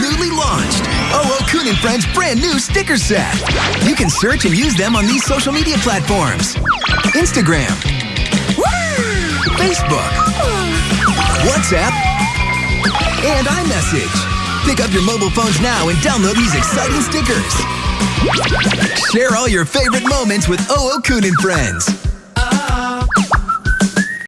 Newly launched oh, OO Kun and Friends brand new sticker set. You can search and use them on these social media platforms Instagram, Facebook, WhatsApp, and iMessage. Pick up your mobile phones now and download these exciting stickers. Share all your favorite moments with OO Kun and Friends.